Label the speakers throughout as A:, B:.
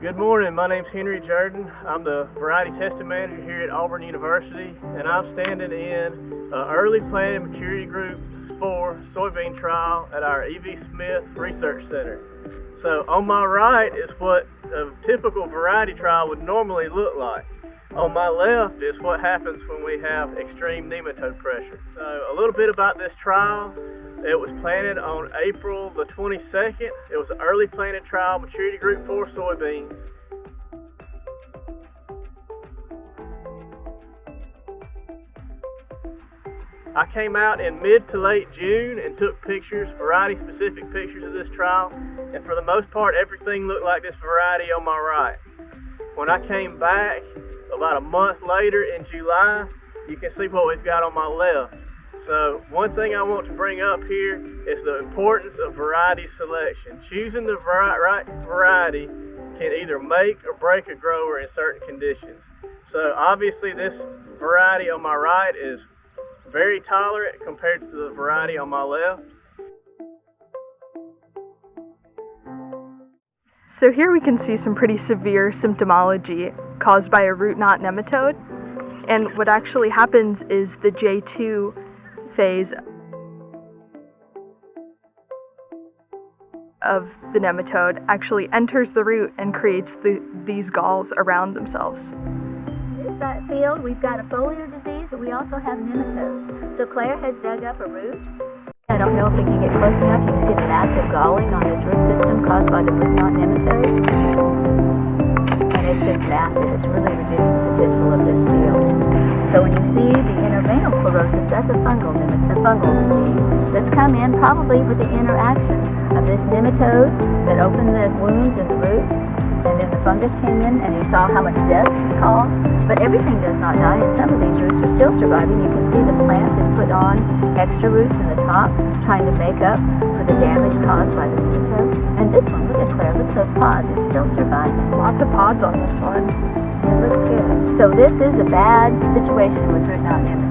A: Good morning. My name's Henry Jordan. I'm the variety testing manager here at Auburn University, and I'm standing in uh, early planted maturity group 4 soybean trial at our E.V. Smith Research Center. So on my right is what a typical variety trial would normally look like. On my left is what happens when we have extreme nematode pressure. So a little bit about this trial. It was planted on April the 22nd. It was an early planted trial, maturity group 4 soybeans. I came out in mid to late June and took pictures, variety specific pictures of this trial, and for the most part everything looked like this variety on my right. When I came back, about a month later in July, you can see what we've got on my left. So one thing I want to bring up here is the importance of variety selection. Choosing the right variety can either make or break a grower in certain conditions. So obviously this variety on my right is very tolerant compared to the variety on my left.
B: So here we can see some pretty severe symptomology caused by a root knot nematode. And what actually happens is the J2 phase of the nematode actually enters the root and creates the, these galls around themselves.
C: This field, we've got a foliar disease, but we also have nematodes. So Claire has dug up a root I don't know if we can get close enough. You can see the massive galling on this root system caused by the root nematode. That's a fungal, a fungal disease that's come in probably with the interaction of this nematode that opened the wounds in the roots and then the fungus came in and you saw how much death it's caused. But everything does not die and some of these roots are still surviving. You can see the plant has put on extra roots in the top trying to make up for the damage caused by the nematode. And this one, look at Claire, look at those pods. It's still surviving.
B: Lots of pods on this one.
C: It looks good. So this is a bad situation with root knot nematode.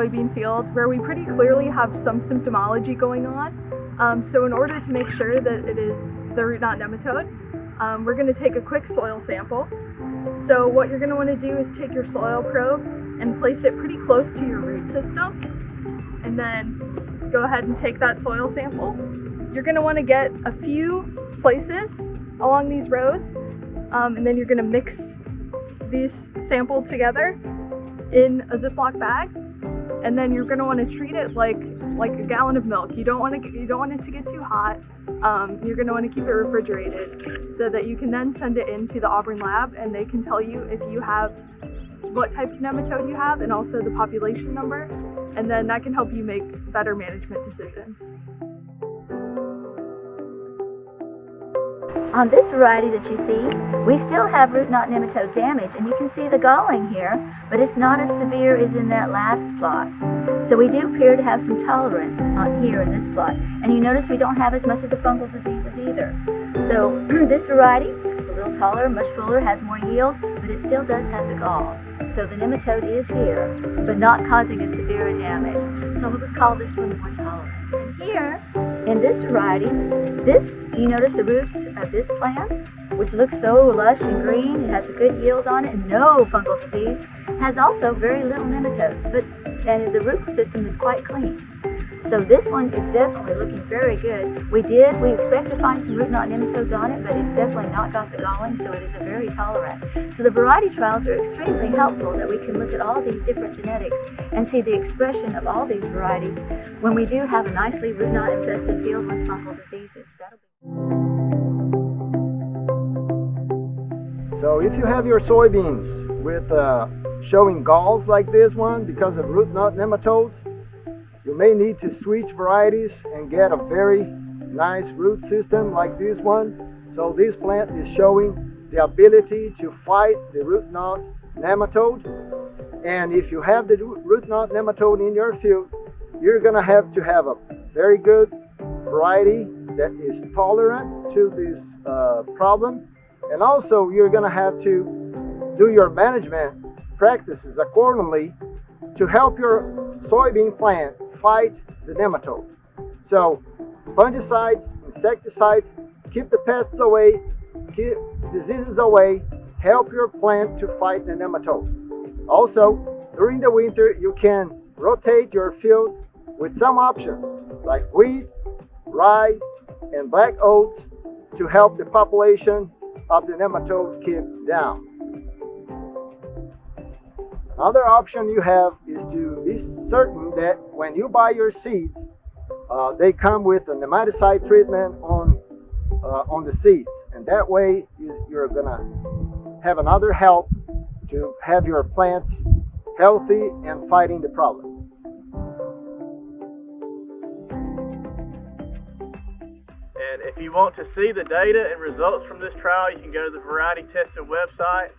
B: Soybean field where we pretty clearly have some symptomology going on. Um, so in order to make sure that it is the root knot nematode, um, we're going to take a quick soil sample. So what you're going to want to do is take your soil probe and place it pretty close to your root system. And then go ahead and take that soil sample. You're going to want to get a few places along these rows. Um, and then you're going to mix these samples together in a Ziploc bag and then you're gonna want to treat it like like a gallon of milk. You don't want to you don't want it to get too hot. Um, you're gonna want to keep it refrigerated so that you can then send it into the Auburn lab and they can tell you if you have what type of nematode you have and also the population number, and then that can help you make better management decisions.
C: On this variety that you see, we still have root knot nematode damage, and you can see the galling here, but it's not as severe as in that last plot. So we do appear to have some tolerance on here in this plot. And you notice we don't have as much of the fungal diseases either. So this variety is a little taller, much fuller, has more yield, but it still does have the galls. So the nematode is here, but not causing a severe damage. So we would call this one more tolerant. And Here, in this variety, this you notice the roots of this plant, which looks so lush and green, it has a good yield on it no fungal disease, has also very little nematodes, but and the root system is quite clean. So this one is definitely looking very good. We did, we expect to find some root knot nematodes on it, but it's definitely not got the galling, so it is a very tolerant. So the variety trials are extremely helpful that we can look at all these different genetics and see the expression of all these varieties when we do have a nicely root knot infested field with fungal diseases. That'll be
D: so if you have your soybeans with uh, showing galls like this one because of root knot nematodes, you may need to switch varieties and get a very nice root system like this one. So this plant is showing the ability to fight the root knot nematode. And if you have the root knot nematode in your field, you're going to have to have a very good variety that is tolerant to this uh, problem. And also you're going to have to do your management practices accordingly to help your soybean plant fight the nematode. So fungicides, insecticides, keep the pests away, keep diseases away, help your plant to fight the nematode. Also, during the winter, you can rotate your fields with some options like wheat, rye, and black oats to help the population of the nematode keep down. Another option you have is to be certain that when you buy your seeds, uh, they come with a nematicide treatment on uh, on the seeds, and that way you're gonna have another help to have your plants healthy and fighting the problem.
A: And if you want to see the data and results from this trial, you can go to the Variety Testing website